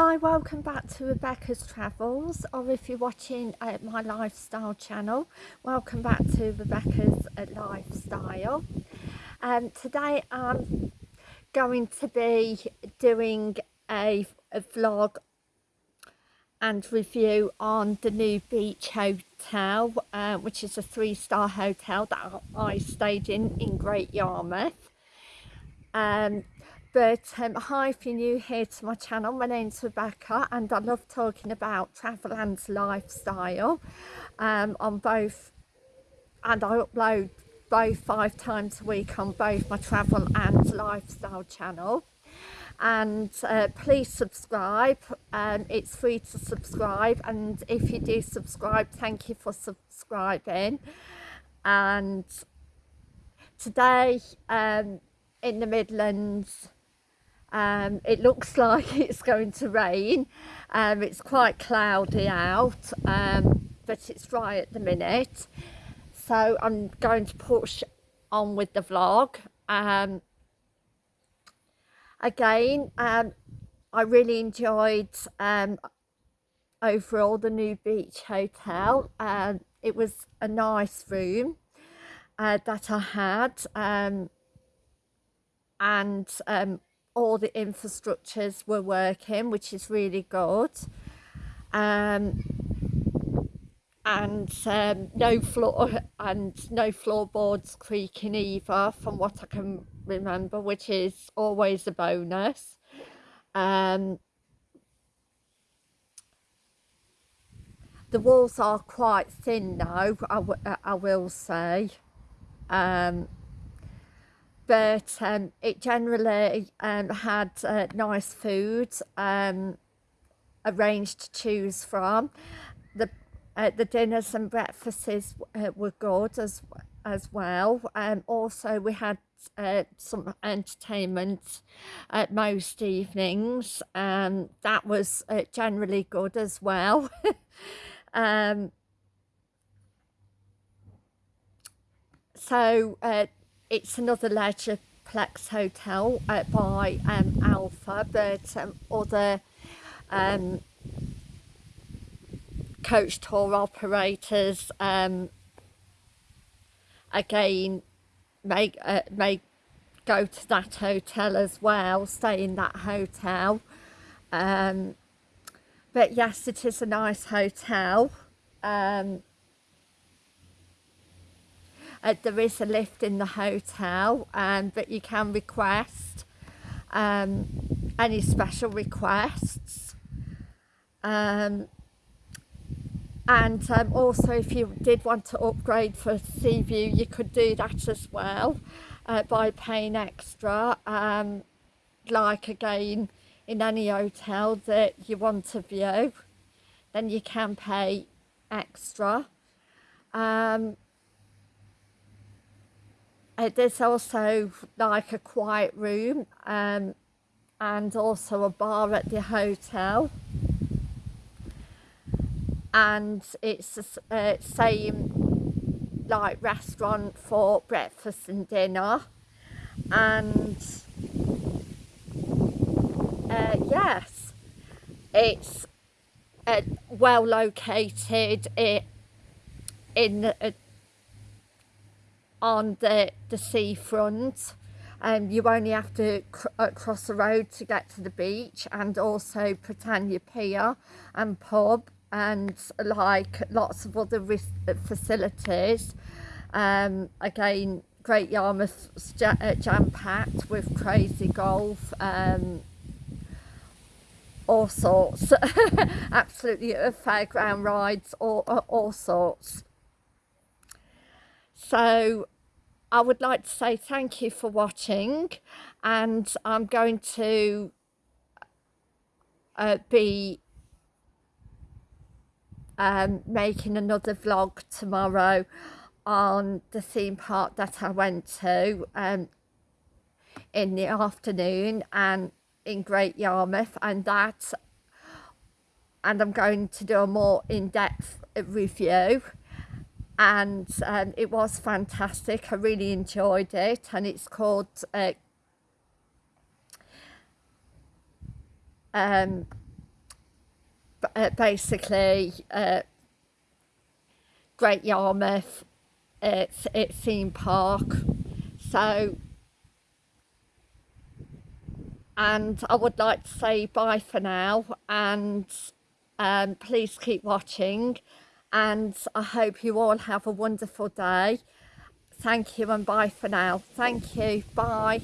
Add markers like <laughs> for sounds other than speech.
Hi, welcome back to Rebecca's Travels, or if you're watching uh, my lifestyle channel, welcome back to Rebecca's uh, Lifestyle. Um, today I'm going to be doing a, a vlog and review on the new beach hotel, uh, which is a three-star hotel that I stayed in in Great Yarmouth. Um, but um, hi if you're new here to my channel, my name's Rebecca and I love talking about travel and lifestyle. Um, on both and I upload both five times a week on both my travel and lifestyle channel. And uh, please subscribe. Um, it's free to subscribe and if you do subscribe thank you for subscribing. And today um, in the Midlands um, it looks <laughs> like it's going to rain. Um, it's quite cloudy out um, but it's dry at the minute. So I'm going to push on with the vlog. Um, again um, I really enjoyed um, overall the new beach hotel. Um, it was a nice room uh, that I had and all the infrastructures were working which is really good. Um, and um, no floor and no floorboards creaking either from what I can remember which is always a bonus. Um, the walls are quite thin now I, I will say. Um, but um, it generally um, had uh, nice food um, arranged to choose from. The uh, the dinners and breakfasts uh, were good as as well. Um, also we had uh, some entertainment at most evenings and um, that was uh, generally good as well. <laughs> Um, so uh, it's another larger Leisureplex hotel uh, by um, Alfa but um, other um, coach tour operators um, again may, uh, may go to that hotel as well, stay in that hotel. Um, but yes, it is a nice hotel. Um, uh, there is a lift in the hotel, um, but you can request um, any special requests. Um, and um, also if you did want to upgrade for sea view you could do that as well uh, by paying extra um, like again in any hotel that you want to view then you can pay extra um, uh, there's also like a quiet room um, and also a bar at the hotel. And it's the uh, same like restaurant for breakfast and dinner. And uh, yes it's uh, well located it, in uh, on the the seafront. And um, you only have to cr uh, cross the road to get to the beach and also Britannia Pier and pub and like lots of other facilities. Um, again Great Yarmouth uh, jam-packed with crazy golf um, all sorts. <laughs> Absolutely uh, fairground rides all, uh, all sorts so I would like to say thank you for watching and I'm going to uh, be um, making another vlog tomorrow on the theme park that I went to um, in the afternoon and in Great Yarmouth and that and I'm going to do a more in-depth review and um, it was fantastic. I really enjoyed it. And it's called uh, um, uh, basically uh, Great Yarmouth, it's, it's theme park. So, and I would like to say bye for now. And um, please keep watching and I hope you all have a wonderful day. Thank you and bye for now. Thank you. Bye.